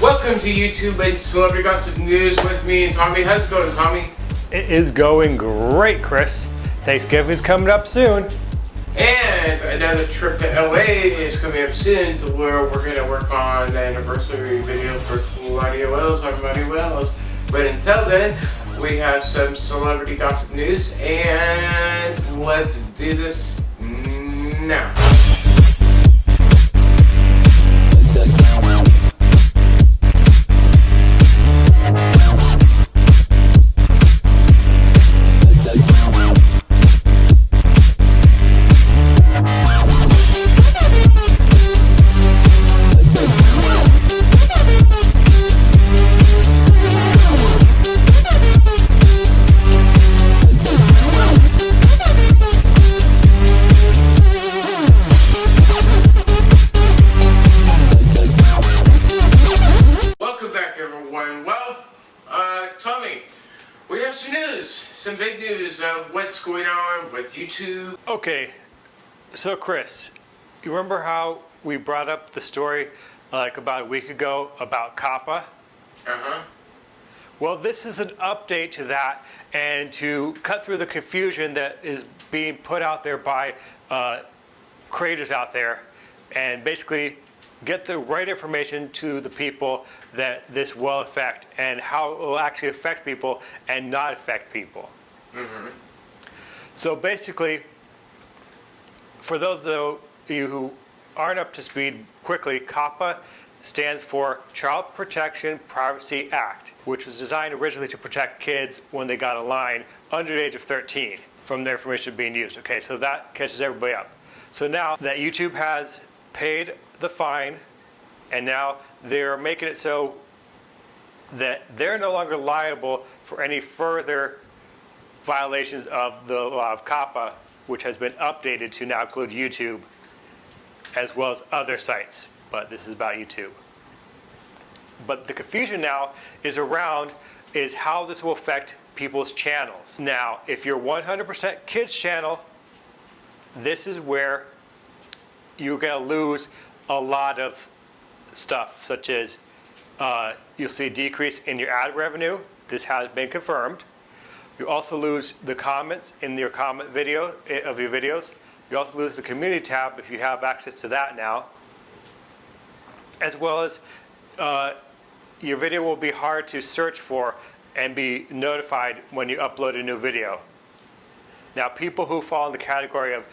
Welcome to YouTube and Celebrity Gossip News with me and Tommy. How's it going, Tommy? It is going great, Chris. Thanksgiving's coming up soon. And another trip to LA is coming up soon to where we're going to work on the anniversary video for Mario Wells Mario Wells. But until then, we have some celebrity gossip news and let's do this now. With YouTube. Okay, so Chris, you remember how we brought up the story like about a week ago about COPPA? Uh-huh. Well, this is an update to that and to cut through the confusion that is being put out there by uh, creators out there and basically get the right information to the people that this will affect and how it will actually affect people and not affect people. So basically, for those of you who aren't up to speed quickly, COPPA stands for Child Protection Privacy Act, which was designed originally to protect kids when they got a line under the age of 13 from their information being used. Okay, so that catches everybody up. So now that YouTube has paid the fine and now they're making it so that they're no longer liable for any further violations of the law of COPPA, which has been updated to now include YouTube as well as other sites, but this is about YouTube. But the confusion now is around is how this will affect people's channels. Now, if you're 100% kids channel, this is where you're going to lose a lot of stuff, such as uh, you'll see a decrease in your ad revenue. This has been confirmed. You also lose the comments in your comment video eh, of your videos. You also lose the community tab if you have access to that now. As well as uh, your video will be hard to search for and be notified when you upload a new video. Now people who fall in the category of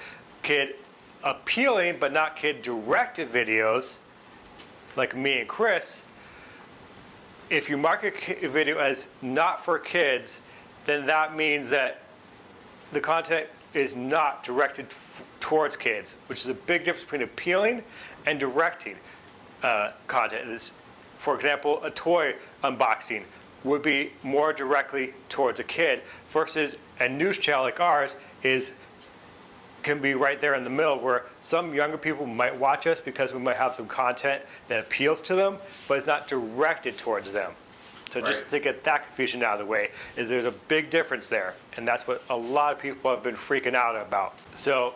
kid appealing but not kid directed videos, like me and Chris, if you mark a video as not for kids, then that means that the content is not directed towards kids, which is a big difference between appealing and directing uh, content. This, for example, a toy unboxing would be more directly towards a kid versus a news channel like ours is can be right there in the middle where some younger people might watch us because we might have some content that appeals to them, but it's not directed towards them. So just Right. to get that confusion out of the way, is there's a big difference there, and that's what a lot of people have been freaking out about. So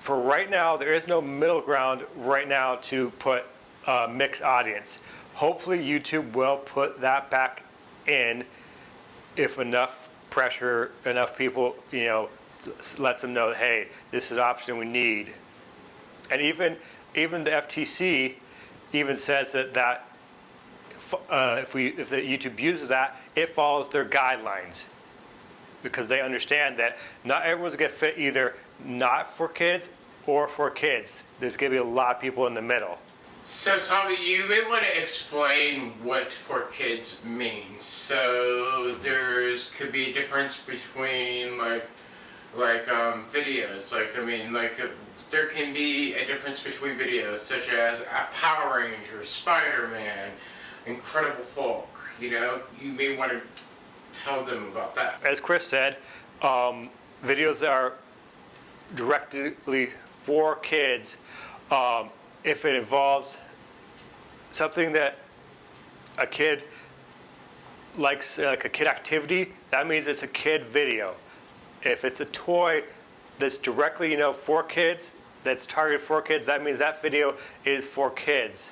for right now, there is no middle ground right now to put a mixed audience. Hopefully YouTube will put that back in if enough pressure, enough people, you know, lets them know, hey, this is an option we need. And even even the FTC even says that that uh, if we if the YouTube uses that, it follows their guidelines because they understand that not everyone's gonna fit either not for kids or for kids. There's gonna be a lot of people in the middle. So, Tommy, you may want to explain what for kids means. So, there's could be a difference between like, like um, videos. Like, I mean, like uh, there can be a difference between videos such as a Power Ranger, Spider-Man, Incredible Hulk. You know, you may want to tell them about that. as Chris said, um, videos that are directly for kids, um, if it involves something that a kid likes, uh, like a kid activity, that means it's a kid video. If it's a toy that's directly, you know, for kids, that's targeted for kids, that means that video is for kids.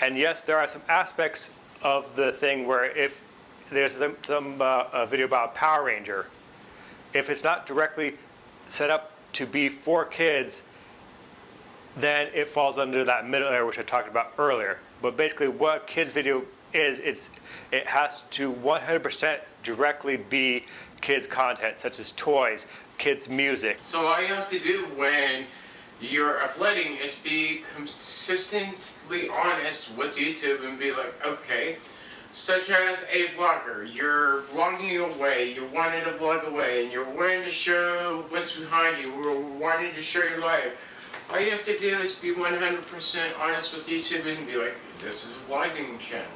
And yes, there are some aspects of the thing where if there's some, uh, a video about Power Ranger, if it's not directly set up to be for kids, then it falls under that middle area which I talked about earlier. But basically, what kids video is, it's it has to 100% directly be kids content, such as toys, kids music. So all you have to do when you're uploading is be consistently honest with YouTube and be like, okay, such as a vlogger, you're vlogging away, you're wanting to vlog away, and you're wanting to show what's behind you, we're wanting to show your life. All you have to do is be 100% honest with YouTube and be like, this is a vlogging channel.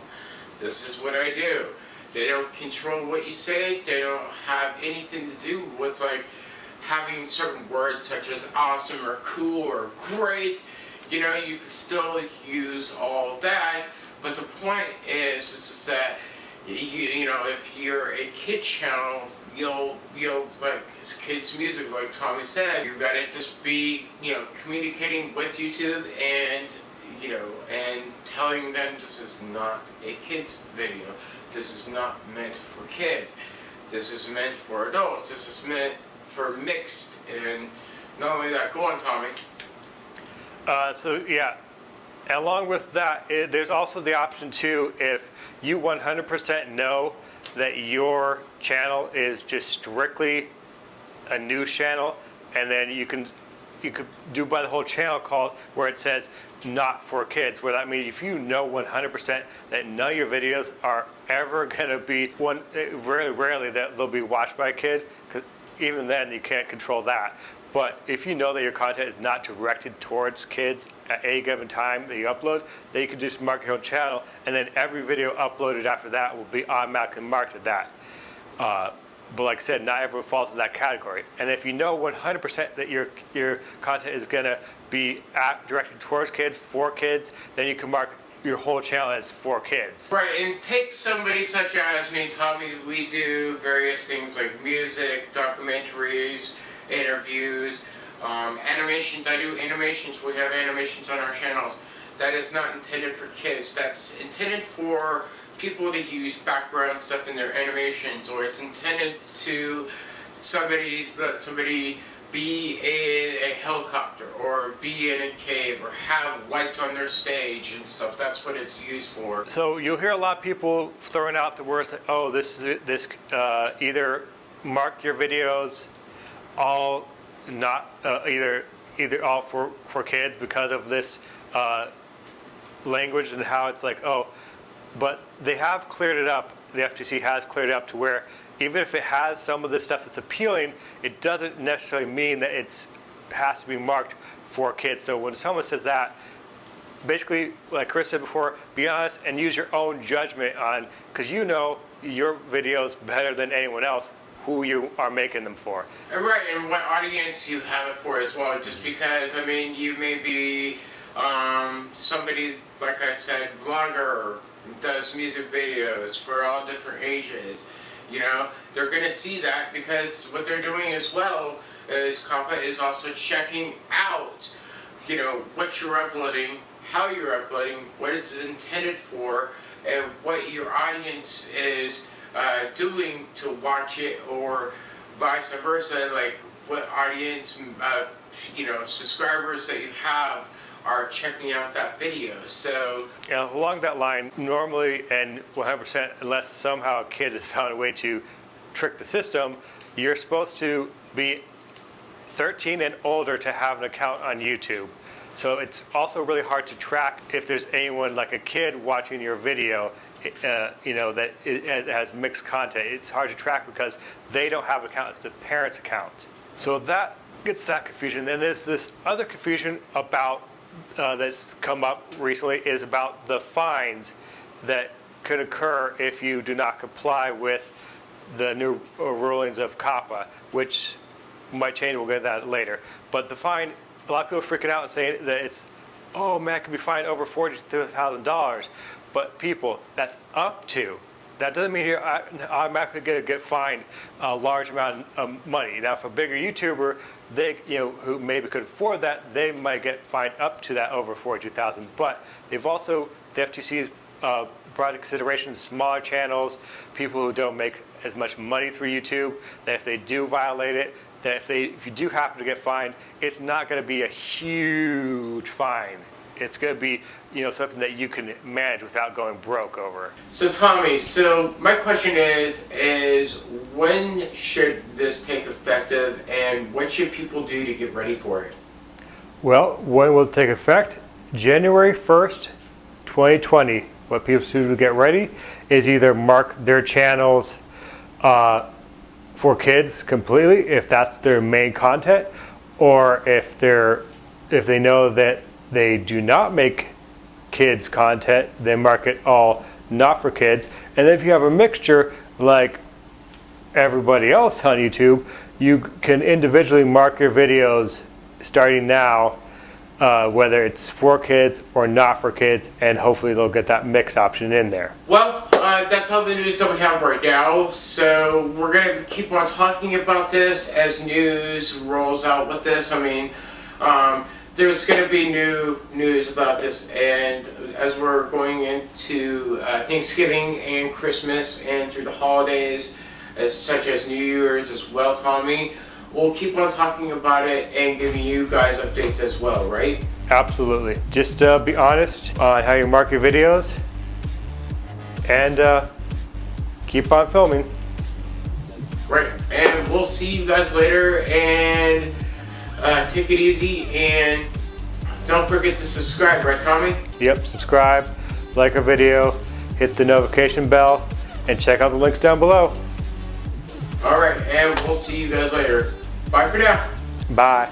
This is what I do. They don't control what you say. They don't have anything to do with like having certain words such as awesome or cool or great. You know, you can still use all that, but the point is, is, that you, you know if you're a kid channel, you'll you'll like kids music, like Tommy said, you gotta just be you know communicating with YouTube and you know, and telling them this is not a kids video. This is not meant for kids. This is meant for adults. This is meant for mixed. And not only that, go on, Tommy. Uh, so yeah, along with that, it, there's also the option too, if you 100% know that your channel is just strictly a news channel, and then you can you could do by the whole channel called where it says not for kids, where that means if you know 100% that none of your videos are ever going to be one, very rarely that they'll be watched by a kid, because even then you can't control that. But if you know that your content is not directed towards kids at any given time that you upload, then you can just mark your own channel, and then every video uploaded after that will be automatically marked at that. Uh, but like I said, not everyone falls in that category. And if you know 100% that your your content is going to be at, directed towards kids, for kids, then you can mark your whole channel as for kids. Right, and take somebody such as me and Tommy, we do various things like music, documentaries, interviews, um, animations. I do animations. We have animations on our channels. That is not intended for kids. That's intended for people to use background stuff in their animations, or it's intended to somebody somebody be in a helicopter or be in a cave or have lights on their stage and stuff. That's what it's used for. So you'll hear a lot of people throwing out the words, that, oh, this is this uh, either mark your videos all not uh, either either all for for kids because of this uh, language and how it's like oh, but they have cleared it up. The FTC has cleared it up to where even if it has some of the stuff that's appealing, it doesn't necessarily mean that it has to be marked for kids. So when someone says that, basically, like Chris said before, be honest and use your own judgment on, because you know your videos better than anyone else who you are making them for. Right, and what audience you have it for as well. Just because, I mean, you may be um, somebody, like I said, vlogger, does music videos for all different ages. You know, they're going to see that because what they're doing as well is COPPA is also checking out, you know, what you're uploading, how you're uploading, what it's intended for, and what your audience is uh, doing to watch it, or vice versa, like what audience, uh, you know, subscribers that you have are checking out that video. So yeah, along that line, normally and 100%, unless somehow a kid has found a way to trick the system, you're supposed to be 13 and older to have an account on YouTube. So it's also really hard to track if there's anyone like a kid watching your video, uh, you know, that has mixed content. It's hard to track because they don't have an account, it's the parent's account. So that gets that confusion. And there's this other confusion about uh, that's come up recently is about the fines that could occur if you do not comply with the new uh, rulings of COPPA, which might change. We'll get that later. But the fine, a lot of people are freaking out and saying that it's, oh man, it could be fined over $40,000. But people, that's up to. That doesn't mean you're uh, automatically going to get fined a uh, large amount of money. Now, if a bigger YouTuber they, you know, who maybe could afford that, they might get fined up to that over 42,000. But they've also the FTC's uh, brought consideration smaller channels, people who don't make as much money through YouTube, that if they do violate it, that if, they, if you do happen to get fined, it's not going to be a huge fine. It's going to be, you know, something that you can manage without going broke over. So Tommy, so my question is, is when should this take effective and what should people do to get ready for it? Well, when will it take effect? January 1st, 2020. What people should do to get ready is either mark their channels uh, for kids completely, if that's their main content, or if they're if they know that they do not make kids content, they mark it all not for kids. And if you have a mixture like everybody else on YouTube, you can individually mark your videos starting now, uh, whether it's for kids or not for kids, and hopefully they'll get that mix option in there. Well, uh, that's all the news that we have right now. So we're gonna keep on talking about this as news rolls out with this. I mean, um, there's gonna be new news about this, and as we're going into uh, Thanksgiving and Christmas and through the holidays, as such as New Year's as well, Tommy. We'll keep on talking about it and giving you guys updates as well, right? Absolutely. Just uh, be honest on how you mark your videos and uh, keep on filming. Right, and we'll see you guys later and uh, take it easy and don't forget to subscribe, right Tommy? Yep, subscribe, like our video, hit the notification bell, and check out the links down below. Alright, and we'll see you guys later. Bye for now. Bye.